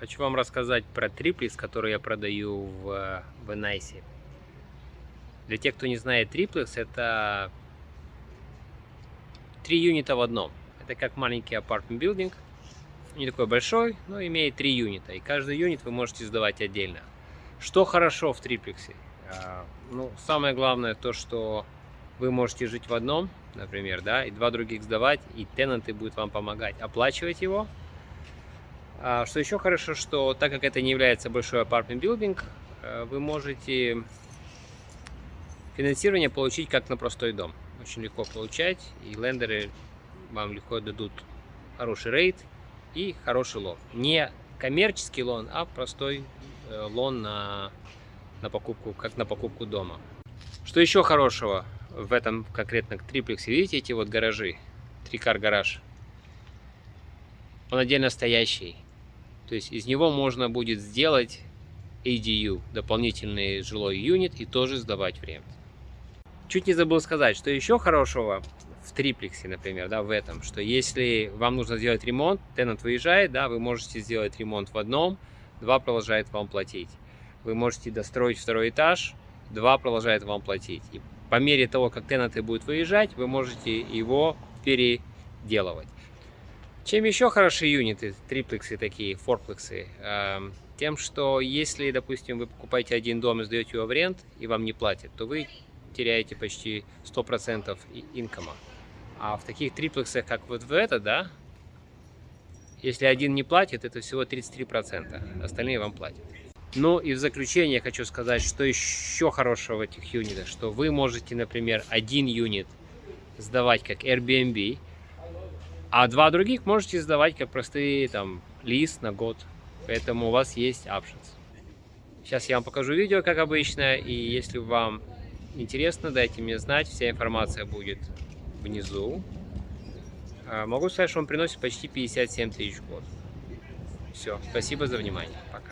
Хочу вам рассказать про триплекс, который я продаю в, в Nice. Для тех, кто не знает, триплекс это три юнита в одном. Это как маленький апартмент билдинг. Не такой большой, но имеет три юнита. И каждый юнит вы можете сдавать отдельно. Что хорошо в триплексе? А, ну, самое главное то, что вы можете жить в одном, например, да, и два других сдавать, и тенанты будут вам помогать оплачивать его. А, что еще хорошо, что так как это не является большой апартмент билдинг, э, вы можете финансирование получить как на простой дом. Очень легко получать, и лендеры вам легко дадут хороший рейд и хороший лон. Не коммерческий лон, а простой э, лон на, на покупку, как на покупку дома. Что еще хорошего в этом конкретно триплексе? Видите эти вот гаражи? Трикар гараж. Он отдельно стоящий. То есть из него можно будет сделать ADU, дополнительный жилой юнит, и тоже сдавать в ремонт. Чуть не забыл сказать, что еще хорошего в триплексе, например, да, в этом, что если вам нужно сделать ремонт, тенант выезжает, да, вы можете сделать ремонт в одном, два продолжает вам платить. Вы можете достроить второй этаж, два продолжает вам платить. И по мере того, как тенанты будут выезжать, вы можете его переделывать. Чем еще хороши юниты, триплексы такие, форплексы? Эм, тем, что если, допустим, вы покупаете один дом и сдаете его в рент, и вам не платят, то вы теряете почти 100% инкома. А в таких триплексах, как вот в это, да, если один не платит, это всего 33%, остальные вам платят. Ну и в заключение хочу сказать, что еще хорошего в этих юнитах, что вы можете, например, один юнит сдавать как Airbnb, а два других можете сдавать как простые там лист на год. Поэтому у вас есть options. Сейчас я вам покажу видео, как обычно. И если вам интересно, дайте мне знать. Вся информация будет внизу. А, могу сказать, что он приносит почти 57 тысяч в год. Все, спасибо за внимание. Пока.